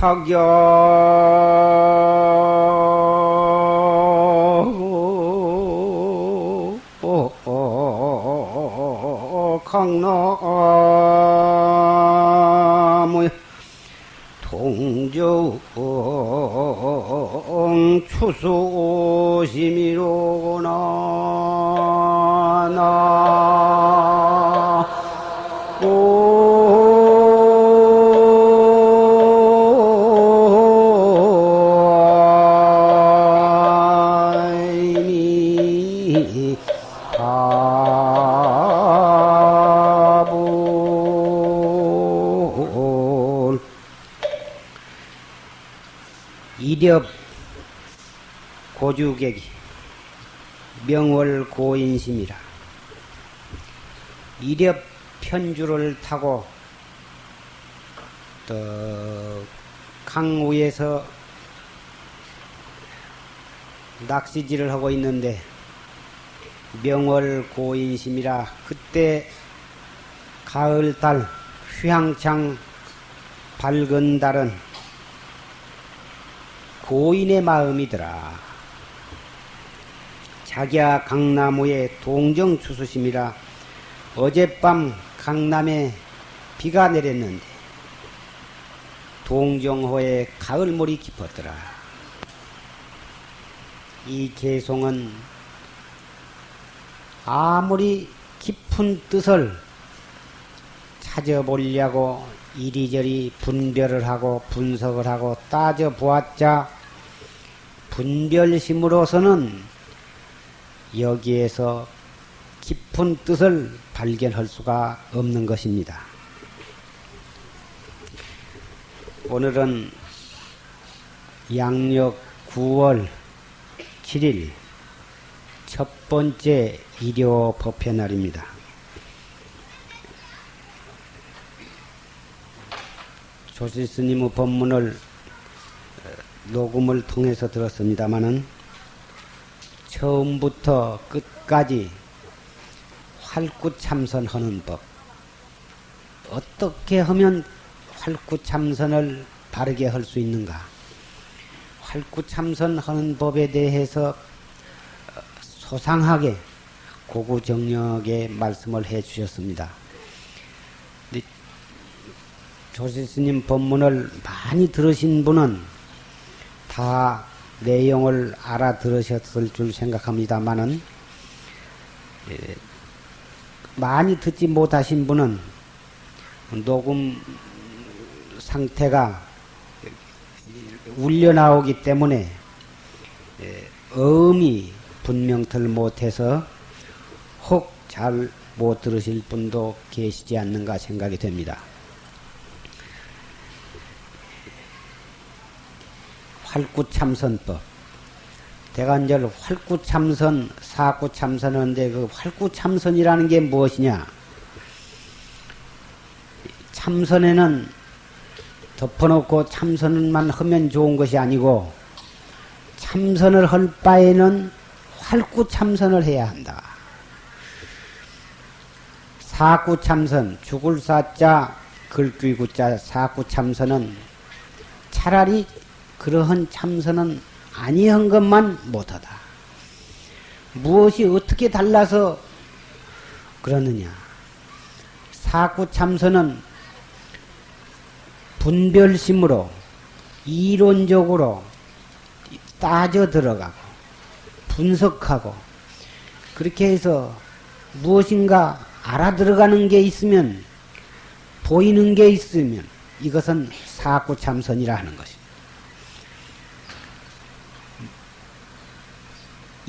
자격 강나무 동정 추수심이로구나 나 고주객이 명월 고인심이라 이렵 편주를 타고 또 강우에서 낚시질을 하고 있는데 명월 고인심이라 그때 가을달 휘황창 밝은 달은 고인의 마음이더라. 자기야 강나무의 동정 추수심이라 어젯밤 강남에 비가 내렸는데 동정호에 가을물이 깊었더라. 이 개송은 아무리 깊은 뜻을 찾아보려고 이리저리 분별을 하고 분석을 하고 따져보았자 분별심으로서는 여기에서 깊은 뜻을 발견할 수가 없는 것입니다. 오늘은 양력 9월 7일 첫 번째 일요 법회 날입니다. 조실 스님의 법문을 어, 녹음을 통해서 들었습니다마는 처음부터 끝까지 활구참선하는 법 어떻게 하면 활구참선을 바르게 할 수 있는가 활구참선하는 법에 대해서 어, 소상하게 고구정력의 말씀을 해 주셨습니다. 조실 스님 법문을 많이 들으신 분은 다 내용을 알아들으셨을 줄 생각합니다만은 예, 많이 듣지 못하신 분은 녹음 상태가 울려 나오기 때문에 예, 어음이 분명들 못해서 혹 잘 못 들으실 분도 계시지 않는가 생각이 됩니다. 활구참선법. 이제 활구참선, 사구참선하는데 그 활구참선이라는 게 무엇이냐? 참선에는 덮어놓고 참선만 하면 좋은 것이 아니고 참선을 할 바에는 활구 참선을 해야 한다. 사구 참선, 죽을 사자, 글귀구자 사구 참선은 차라리 그러한 참선은 아니한 것만 못하다. 무엇이 어떻게 달라서 그러느냐? 사구 참선은 분별심으로 이론적으로 따져 들어가고 분석하고 그렇게 해서 무엇인가 알아들어가는 게 있으면 보이는 게 있으면 이것은 사구 참선이라 하는 것입니다.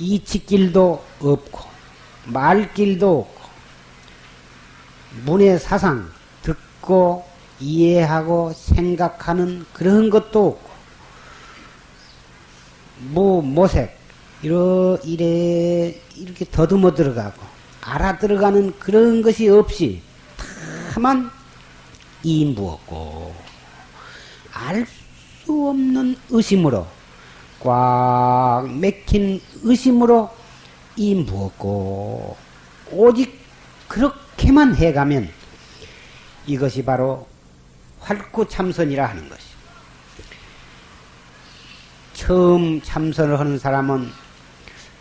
이치길도 없고 말길도 없고 문의 사상 듣고 이해하고 생각하는 그런 것도 없고 무 모색 이러 이래 이렇게 더듬어 들어가고 알아 들어가는 그런 것이 없이 다만 이무었고 알 수 없는 의심으로 꽉 맥힌 의심으로 이무었고 오직 그렇게만 해가면 이것이 바로 활구 참선이라 하는 것이. 처음 참선을 하는 사람은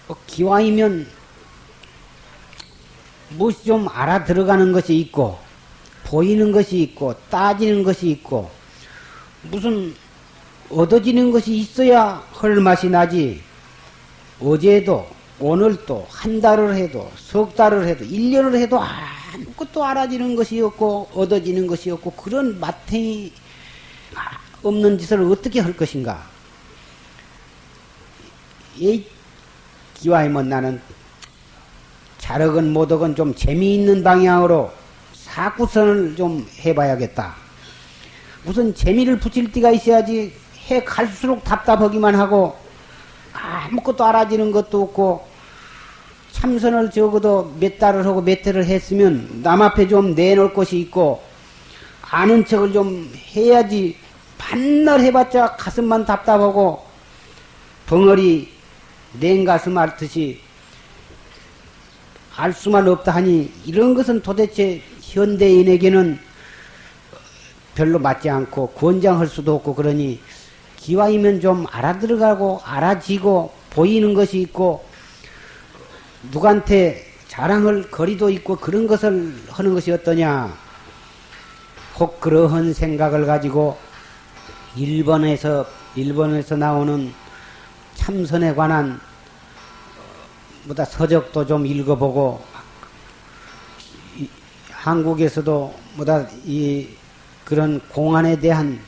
뭐 기왕이면 무엇이 좀 알아 들어가는 것이 있고 보이는 것이 있고 따지는 것이 있고 무슨 얻어지는 것이 있어야 헐 맛이 나지 어제도 오늘도 한 달을 해도 석 달을 해도 일 년을 해도 아무것도 알아지는 것이 없고 얻어지는 것이 없고 그런 마탱이 없는 짓을 어떻게 할 것인가 이 기와이면 나는 잘하건 못하건 좀 재미있는 방향으로 사구선을 좀 해봐야겠다. 우선 재미를 붙일 때가 있어야지 해 갈수록 답답하기만 하고 아무것도 알아지는 것도 없고 참선을 적어도 몇 달을 하고 몇 해를 했으면 남 앞에 좀 내놓을 것이 있고 아는 척을 좀 해야지 반날 해봤자 가슴만 답답하고 벙어리 냉가슴 앓듯이 알 수만 없다 하니 이런 것은 도대체 현대인에게는 별로 맞지 않고 권장할 수도 없고 그러니 기왕이면 좀 알아들어가고 알아지고 보이는 것이 있고 누구한테 자랑할 거리도 있고 그런 것을 하는 것이 어떠냐? 혹 그러한 생각을 가지고 일본에서 일본에서 나오는 참선에 관한 뭐다 서적도 좀 읽어보고 한국에서도 뭐다 이 그런 공안에 대한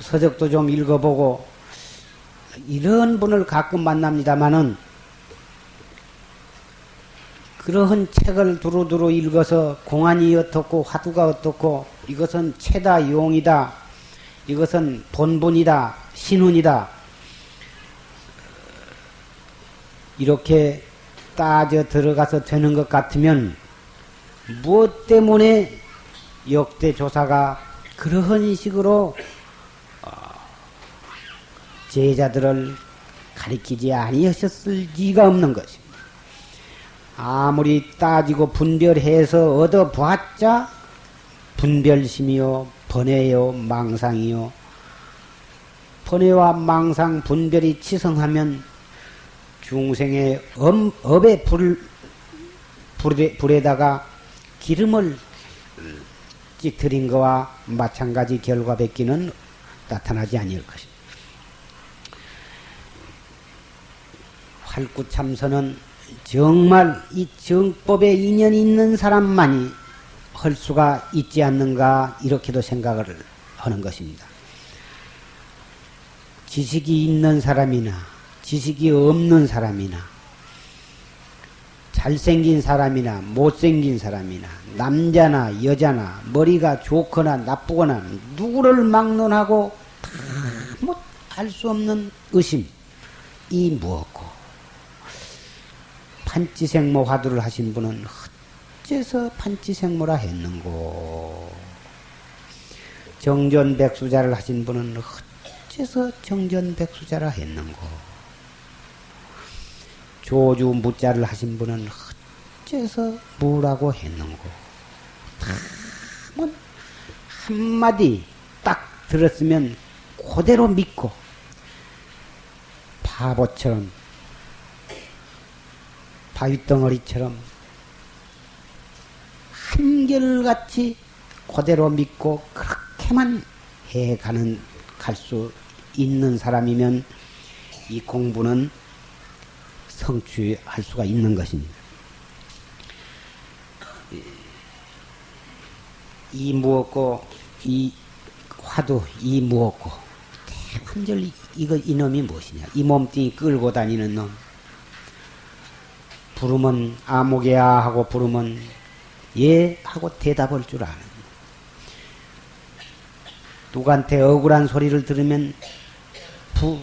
서적도 좀 읽어보고 이런 분을 가끔 만납니다마는 그러한 책을 두루두루 읽어서 공안이 어떻고 화두가 어떻고 이것은 체다 용이다. 이것은 본분이다 신훈이다. 이렇게 따져 들어가서 되는 것 같으면 무엇 때문에 역대 조사가 그러한 식으로 어, 제자들을 가리키지 아니하셨을 리가 없는 것입니다. 아무리 따지고 분별해서 얻어 보았자 분별심이요, 번뇌요, 망상이요. 번뇌와 망상, 분별이 치성하면 중생의 업, 업의 불, 불에, 불에다가 기름을 찌트린 것과 마찬가지 결과밖에는 나타나지 아니할 것입니다. 활구참선은 정말 이 정법에 인연이 있는 사람만이 할 수가 있지 않는가 이렇게도 생각을 하는 것입니다. 지식이 있는 사람이나 지식이 없는 사람이나 잘생긴 사람이나 못생긴 사람이나 남자나 여자나 머리가 좋거나 나쁘거나 누구를 막론하고 다알 수 없는 의심 이 무엇고 판치생모 화두를 하신 분은 어째서 판치생모라 했는고 정전백수자를 하신 분은 어째서 정전백수자라 했는고 조주 무자를 하신 분은 어째서 뭐라고 했는고? 뭐 한마디 딱 들었으면 그대로 믿고 바보처럼 바위덩어리처럼 한결같이 그대로 믿고 그렇게만 해가는 갈 수 있는 사람이면 이 공부는 성취할 수가 있는 것입니다. 이 무엇고 이 화두 이 무엇고 대관절 이거 이놈이 무엇이냐 이 몸뚱이 끌고 다니는 놈 부르면 아무개야 하고 부르면 예 하고 대답할 줄 아는. 누구한테 억울한 소리를 들으면 부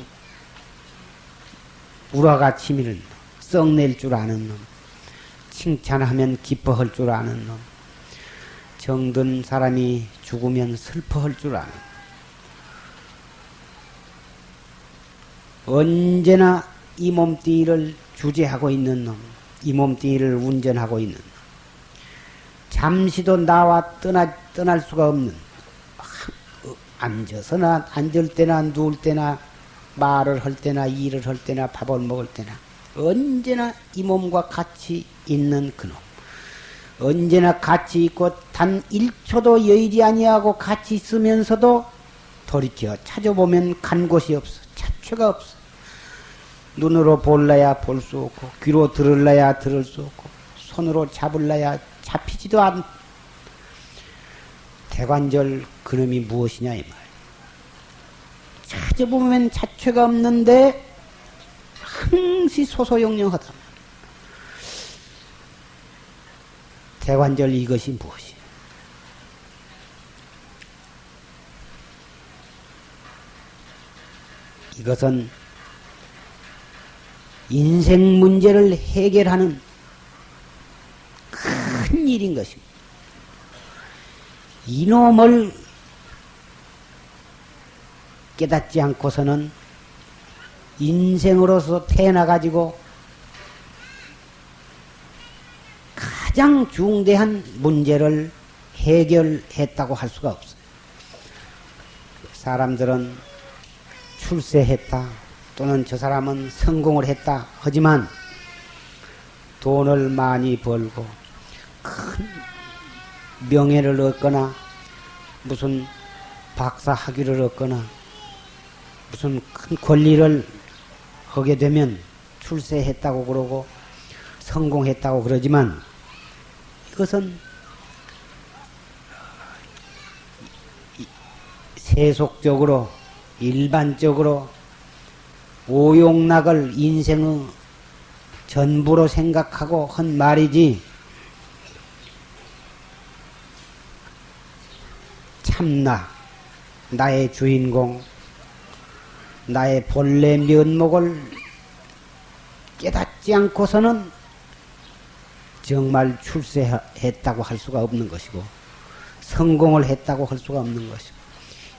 우라가 치밀은 썩낼 줄 아는 놈 칭찬하면 기뻐할 줄 아는 놈 정든 사람이 죽으면 슬퍼할 줄 아는. 언제나 이 몸뚱이를 주재하고 있는 놈, 이 몸뚱이를 운전하고 있는 놈, 잠시도 나와 떠나, 떠날 수가 없는, 앉아서나, 앉을 때나, 누울 때나, 말을 할 때나, 일을 할 때나, 밥을 먹을 때나, 언제나 이 몸과 같이 있는 그놈. 언제나 같이 있고 단 1초도 여의지 아니하고 같이 있으면서도 돌이켜 찾아보면 간 곳이 없어. 자체가 없어. 눈으로 볼라야 볼 수 없고 귀로 들을라야 들을 수 없고 손으로 잡을라야 잡히지도 않. 대관절 그놈이 무엇이냐 이 말. 찾아보면 자체가 없는데 항시 소소영영하다. 대관절 이것이 무엇이야? 이것은 인생 문제를 해결하는 큰 일인 것입니다. 이놈을 깨닫지 않고서는 인생으로서 태어나가지고 가장 중대한 문제를 해결했다고 할 수가 없어요. 사람들은 출세했다 또는 저 사람은 성공을 했다 하지만 돈을 많이 벌고 큰 명예를 얻거나 무슨 박사 학위를 얻거나 무슨 큰 권리를 하게 되면 출세했다고 그러고 성공했다고 그러지만 이것은 세속적으로 일반적으로 오용락을 인생의 전부로 생각하고 한 말이지. 참나 나의 주인공 나의 본래 면목을 깨닫지 않고서는 정말 출세했다고 할 수가 없는 것이고 성공을 했다고 할 수가 없는 것이고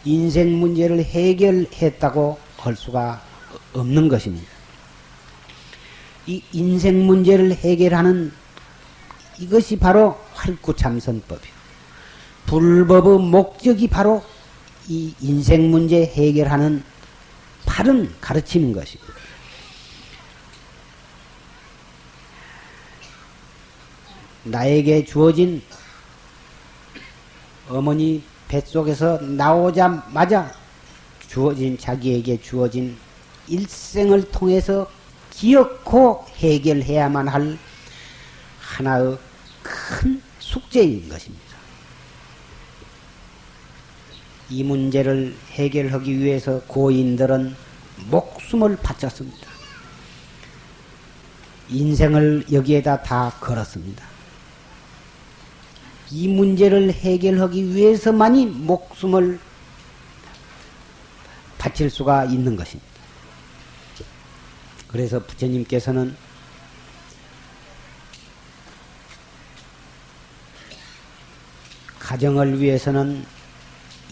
인생 문제를 해결했다고 할 수가 없는 것입니다. 이 인생 문제를 해결하는 이것이 바로 활구참선법이요. 불법의 목적이 바로 이 인생 문제 해결하는 바른 가르치는 것입니다. 나에게 주어진 어머니 뱃속에서 나오자마자 주어진 자기에게 주어진 일생을 통해서 기억고 해결해야만 할 하나의 큰 숙제인 것입니다. 이 문제를 해결하기 위해서 고인들은 목숨을 바쳤습니다. 인생을 여기에다 다 걸었습니다. 이 문제를 해결하기 위해서만이 목숨을 바칠 수가 있는 것입니다. 그래서 부처님께서는 가정을 위해서는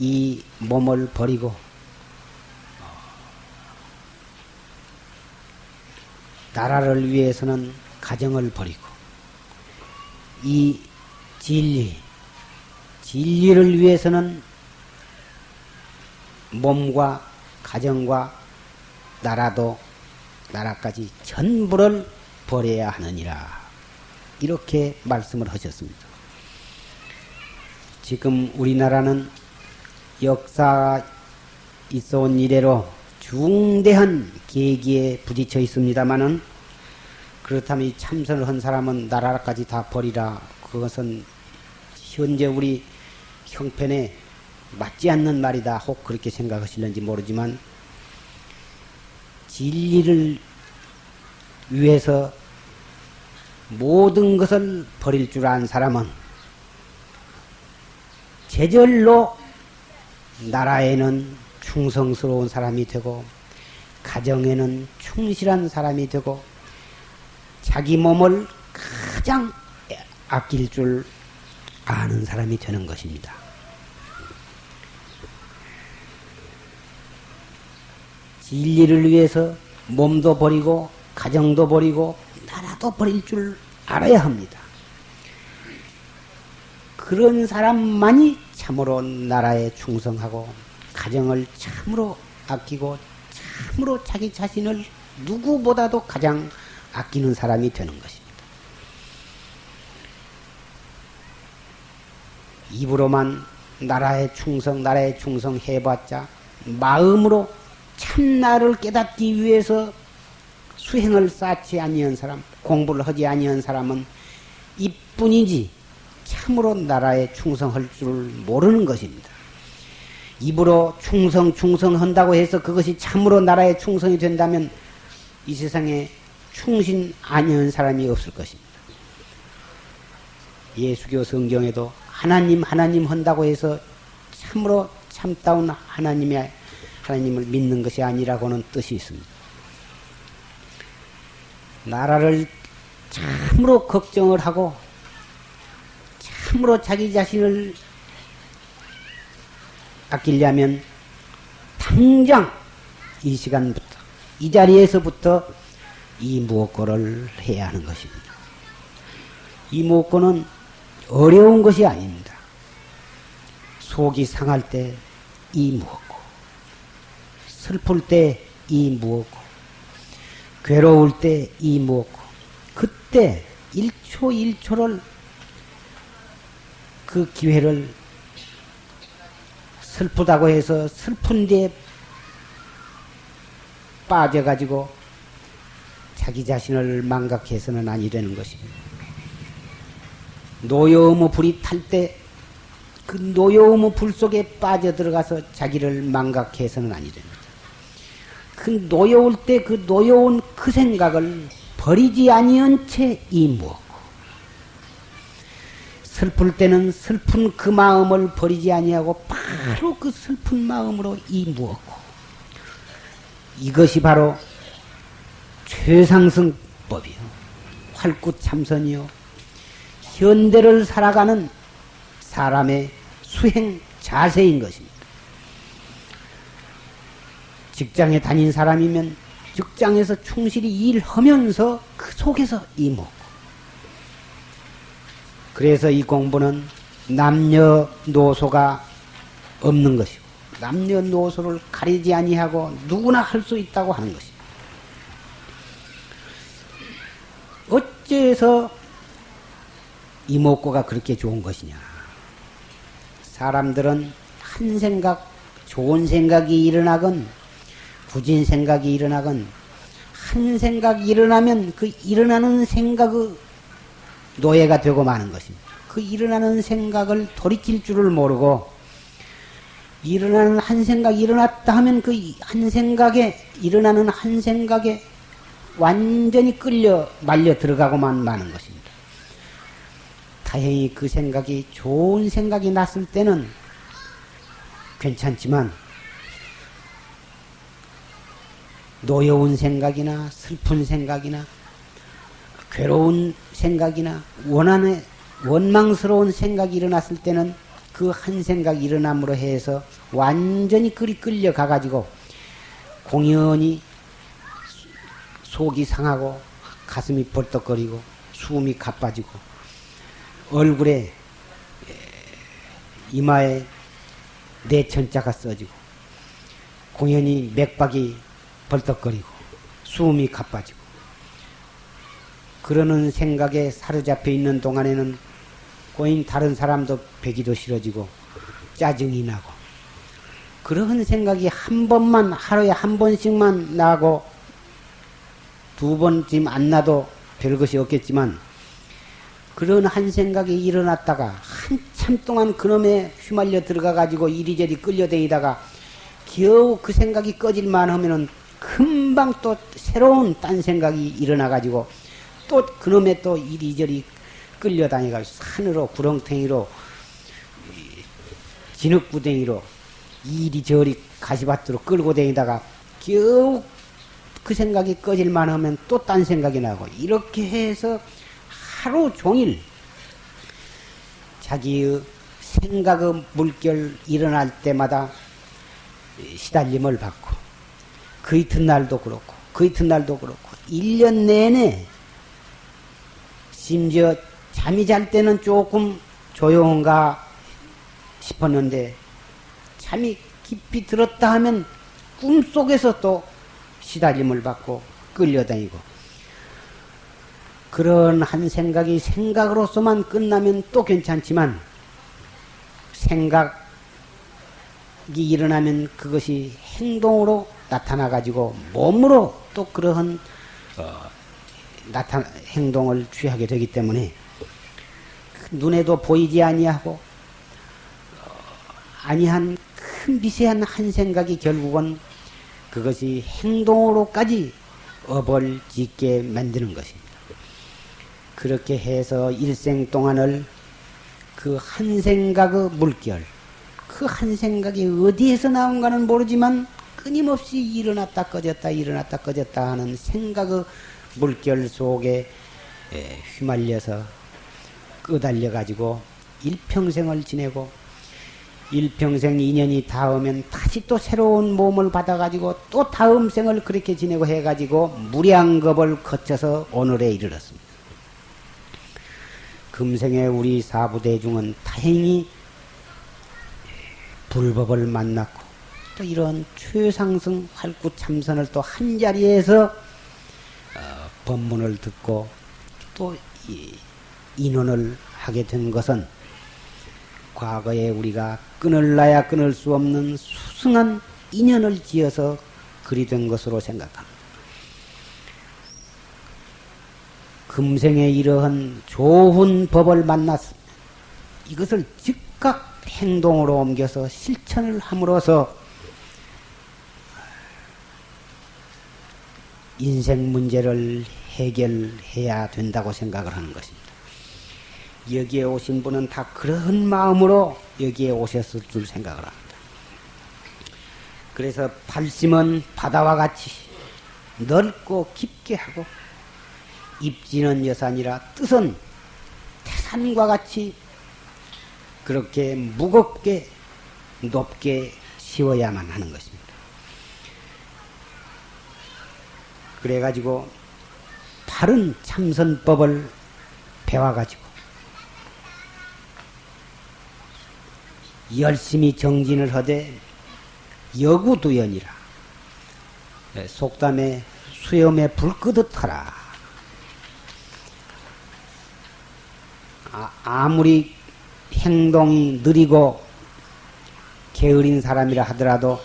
이 몸을 버리고 나라를 위해서는 가정을 버리고 이 진리, 진리를 위해서는 몸과 가정과 나라도 나라까지 전부를 버려야 하느니라. 이렇게 말씀을 하셨습니다. 지금 우리나라는 역사 있어 온 이래로 중대한 계기에 부딪혀 있습니다마는 그렇다면 이 참선을 한 사람은 나라까지 다 버리라. 그것은 현재 우리 형편에 맞지 않는 말이다. 혹 그렇게 생각하실는지 모르지만 진리를 위해서 모든 것을 버릴 줄 아는 사람은 제절로 나라에는 충성스러운 사람이 되고 가정에는 충실한 사람이 되고 자기 몸을 가장 아낄 줄 아는 사람이 되는 것입니다. 진리를 위해서 몸도 버리고 가정도 버리고 나라도 버릴 줄 알아야 합니다. 그런 사람만이 참으로 나라에 충성하고 가정을 참으로 아끼고 참으로 자기 자신을 누구보다도 가장 아끼는 사람이 되는 것입니다. 입으로만 나라에 충성, 나라에 충성 해봤자 마음으로 참나를 깨닫기 위해서 수행을 쌓지 아니한 사람, 공부를 하지 아니한 사람은 이뿐이지 참으로 나라에 충성할 줄 모르는 것입니다. 입으로 충성, 충성한다고 해서 그것이 참으로 나라에 충성이 된다면 이 세상에 충신 아니한 사람이 없을 것입니다. 예수교 성경에도 하나님, 하나님 한다고 해서 참으로 참다운 하나님의 하나님을 믿는 것이 아니라고는 뜻이 있습니다. 나라를 참으로 걱정을 하고 참으로 자기 자신을 아끼려면 당장 이 시간부터 이 자리에서부터 이 무엇고를 해야 하는 것입니다. 이 무엇고는 어려운 것이 아닙니다. 속이 상할 때 이 무엇고 슬플 때 이 무엇고 괴로울 때 이 무엇고 그때 1초 1초를 그 기회를 슬프다고 해서 슬픈 데 빠져가지고 자기 자신을 망각해서는 아니 되는 것입니다. 노여움의 불이 탈 때 그 노여움의 불 속에 빠져들어가서 자기를 망각해서는 아니 됩니다. 그 노여울 때 그 노여운 그 생각을 버리지 아니한 채 이무었고 슬플 때는 슬픈 그 마음을 버리지 아니하고 바로 그 슬픈 마음으로 이무었고 이것이 바로 최상승법이요. 활구참선이요. 현대를 살아가는 사람의 수행 자세인 것입니다. 직장에 다닌 사람이면 직장에서 충실히 일하면서 그 속에서 이먹고 그래서 이 공부는 남녀노소가 없는 것이고 남녀노소를 가리지 아니하고 누구나 할 수 있다고 하는 것입니다. 어째서 이목구가 그렇게 좋은 것이냐? 사람들은 한 생각, 좋은 생각이 일어나건, 부진 생각이 일어나건, 한 생각이 일어나면 그 일어나는 생각의 노예가 되고 마는 것입니다. 그 일어나는 생각을 돌이킬 줄을 모르고, 일어나는 한 생각이 일어났다 하면 그 한 생각에, 일어나는 한 생각에 완전히 끌려 말려 들어가고만 마는 것입니다. 다행히 그 생각이 좋은 생각이 났을 때는 괜찮지만 노여운 생각이나 슬픈 생각이나 괴로운 생각이나 원한의 원망스러운 생각이 일어났을 때는 그 한 생각이 일어남으로 해서 완전히 끌이 끌려가 가지고 공연히 속이 상하고 가슴이 벌떡거리고 숨이 가빠지고 얼굴에 이마에 내천자가 써지고 공연히 맥박이 벌떡거리고 숨이 가빠지고. 그러는 생각에 사로잡혀 있는 동안에는 고인 다른 사람도 배기도 싫어지고 짜증이 나고. 그런 생각이 한 번만 하루에 한 번씩만 나고 두 번쯤 안 나도 별것이 없겠지만 그런 한 생각이 일어났다가 한참 동안 그놈에 휘말려 들어가 가지고 이리저리 끌려다니다가 겨우 그 생각이 꺼질만 하면은 금방 또 새로운 딴 생각이 일어나 가지고 또 그놈의 또 이리저리 끌려다니가 산으로 구렁탱이로 진흙구덩이로 이리저리 가시밭으로 끌고 다니다가 겨우 그 생각이 꺼질만 하면 또 딴 생각이 나고 이렇게 해서 하루 종일 자기의 생각의 물결 일어날 때마다 시달림을 받고 그 이튿날도 그렇고 그 이튿날도 그렇고 1년 내내 심지어 잠이 잘 때는 조금 조용한가 싶었는데 잠이 깊이 들었다 하면 꿈속에서 또 시달림을 받고 끌려다니고. 그런 한 생각이 생각으로서만 끝나면 또 괜찮지만 생각이 일어나면 그것이 행동으로 나타나 가지고 몸으로 또 그러한 어, 나타 행동을 취하게 되기 때문에 눈에도 보이지 아니하고 어, 아니한 큰 미세한 한 생각이 결국은 그것이 행동으로까지 업을 짓게 만드는 것입니다. 그렇게 해서 일생 동안을 그 한 생각의 물결, 그 한 생각이 어디에서 나온가는 모르지만 끊임없이 일어났다 꺼졌다 일어났다 꺼졌다 하는 생각의 물결 속에 휘말려서 끄달려 가지고 일평생을 지내고 일평생 인연이 닿으면 다시 또 새로운 몸을 받아 가지고 또 다음 생을 그렇게 지내고 해 가지고 무량겁을 거쳐서 오늘에 이르렀습니다. 금생에 우리 사부대중은 다행히 불법을 만났고 또 이런 최상승 활구 참선을 또 한 자리에서 어, 법문을 듣고 또 인원을 하게 된 것은 과거에 우리가 끊을라야 끊을 수 없는 수승한 인연을 지어서 그리 된 것으로 생각합니다. 금생에 이러한 좋은 법을 만났습니다. 이것을 즉각 행동으로 옮겨서 실천을 함으로써 인생 문제를 해결해야 된다고 생각을 하는 것입니다. 여기에 오신 분은 다 그런 마음으로 여기에 오셨을 줄 생각을 합니다. 그래서 발심은 바다와 같이 넓고 깊게 하고 입지는 여산이라 뜻은 태산과 같이 그렇게 무겁게 높게 씌워야만 하는 것입니다. 그래가지고 바른 참선법을 배워가지고 열심히 정진을 하되 여구두연이라. 네, 속담에 수염에 불 끄듯 하라. 아, 무리 행동이 느리고 게으른 사람이라 하더라도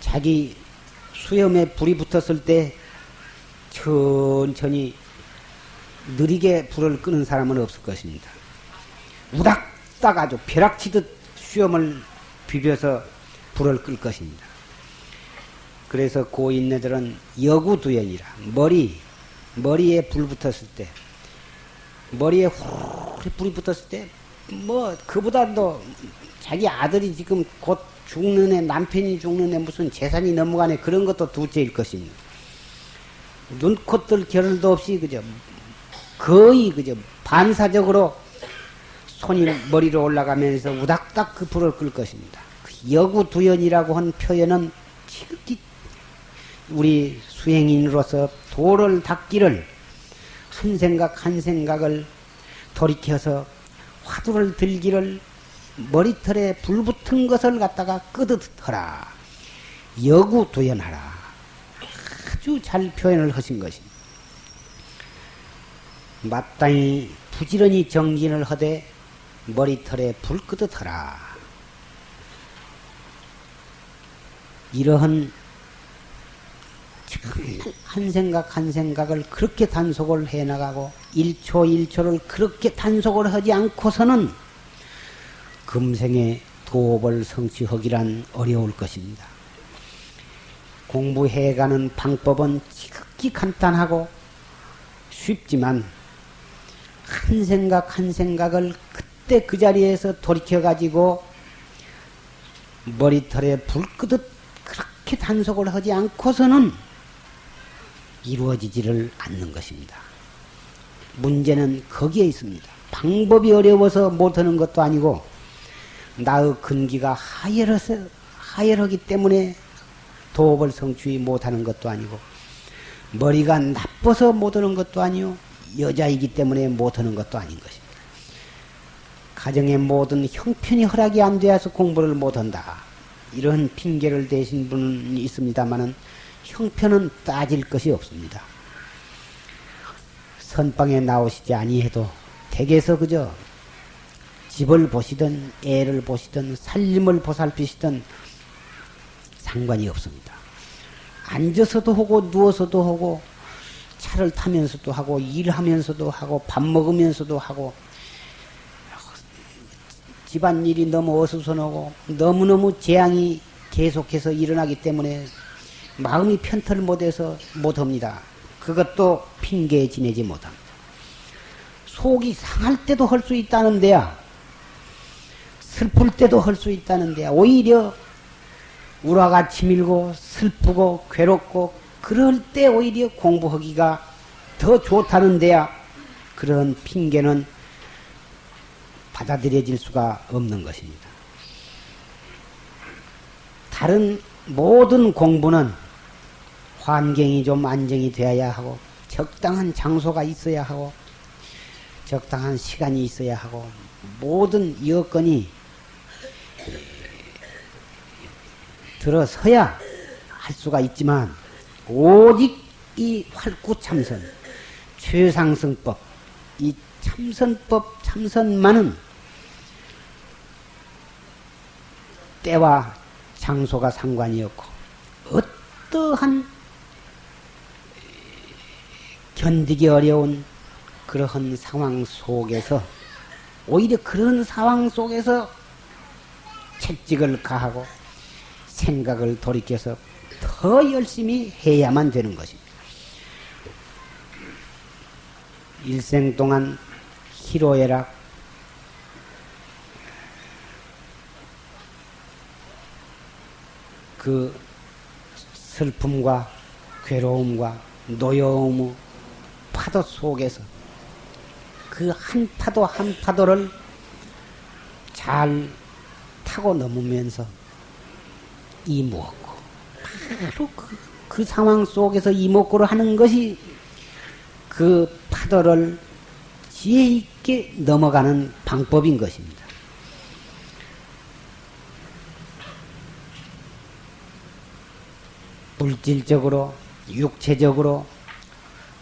자기 수염에 불이 붙었을 때 천천히 느리게 불을 끄는 사람은 없을 것입니다. 우닥딱 아주 벼락치듯 수염을 비벼서 불을 끌 것입니다. 그래서 고인네들은 여구두연이라 머리 머리에 불 붙었을 때 머리에 후루룩 불이 붙었을 때 뭐 그보다 도 자기 아들이 지금 곧 죽는 애 남편이 죽는 애 무슨 재산이 넘어가네 그런 것도 둘째일 것입니다. 눈코뜰 결을도 없이 그저 거의 그저 반사적으로 손이 머리로 올라가면서 우닥닥 그 불을 끌 것입니다. 그 여구두연이라고 한 표현은 지극히 우리 수행인으로서 도를 닦기를 한 생각 한 생각을 돌이켜서 화두를 들기를 머리털에 불 붙은 것을 갖다가 끄듯하라. 여구 도연하라. 아주 잘 표현을 하신 것입니다. 마땅히 부지런히 정진을 하되 머리털에 불 끄듯하라. 이러한 한 생각 한 생각을 그렇게 단속을 해 나가고 1초 1초를 그렇게 단속을 하지 않고서는 금생에 도업을 성취하기란 어려울 것입니다. 공부해가는 방법은 지극히 간단하고 쉽지만 한 생각 한 생각을 그때 그 자리에서 돌이켜 가지고 머리털에 불 끄듯 그렇게 단속을 하지 않고서는 이루어지지를 않는 것입니다. 문제는 거기에 있습니다. 방법이 어려워서 못하는 것도 아니고 나의 근기가 하열해서 하열하기 때문에 도업을 성취 못하는 것도 아니고 머리가 나빠서 못하는 것도 아니요 여자이기 때문에 못하는 것도 아닌 것입니다. 가정의 모든 형편이 허락이 안 되어서 공부를 못한다. 이런 핑계를 대신 분은 있습니다만은 형편은 따질 것이 없습니다. 선방에 나오시지 아니해도 댁에서 그저 집을 보시든 애를 보시든 살림을 보살피시든 상관이 없습니다. 앉아서도 하고 누워서도 하고 차를 타면서도 하고 일하면서도 하고 밥 먹으면서도 하고 집안일이 너무 어수선하고 너무너무 재앙이 계속해서 일어나기 때문에 마음이 편털 못해서 못합니다. 그것도 핑계에 지내지 못합니다. 속이 상할 때도 할 수 있다는데야 슬플 때도 할 수 있다는데야 오히려 우라가 치밀고 슬프고 괴롭고 그럴 때 오히려 공부하기가 더 좋다는데야 그런 핑계는 받아들여질 수가 없는 것입니다. 다른 모든 공부는 환경이 좀 안정이 되어야 하고 적당한 장소가 있어야 하고 적당한 시간이 있어야 하고 모든 여건이 들어서야 할 수가 있지만 오직 이 활구참선 최상승법 이 참선법 참선만은 때와 장소가 상관이 없고 어떠한 견디기 어려운 그러한 상황 속에서 오히려 그런 상황 속에서 채찍을 가하고 생각을 돌이켜서 더 열심히 해야만 되는 것입니다. 일생 동안 희로애락, 그 슬픔과 괴로움과 노여움의 파도 속에서 그 한 파도 한 파도를 잘 타고 넘으면서 이목고 바로 그, 그 상황 속에서 이목고를 하는 것이 그 파도를 지혜 있게 넘어가는 방법인 것입니다. 물질적으로, 육체적으로,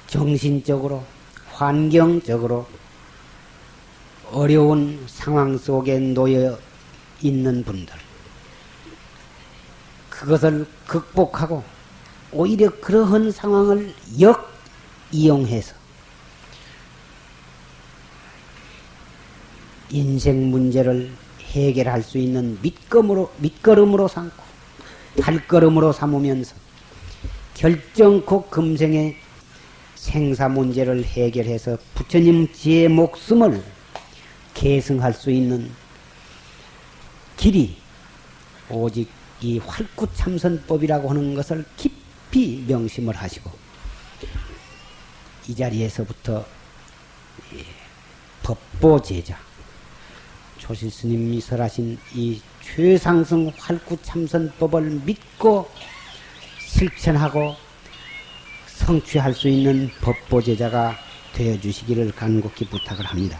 정신적으로, 환경적으로 어려운 상황 속에 놓여 있는 분들. 그것을 극복하고 오히려 그러한 상황을 역 이용해서 인생 문제를 해결할 수 있는 밑거름으로, 밑거름으로 삼고 발걸음으로 삼으면서 결정코 금생의 생사 문제를 해결해서 부처님 지의 목숨을 계승할 수 있는 길이 오직 이 활구참선법이라고 하는 것을 깊이 명심을 하시고 이 자리에서부터 법보제자 조실스님이 설하신 이 최상승 활구참선법을 믿고 실천하고 성취할 수 있는 법보제자가 되어 주시기를 간곡히 부탁을 합니다.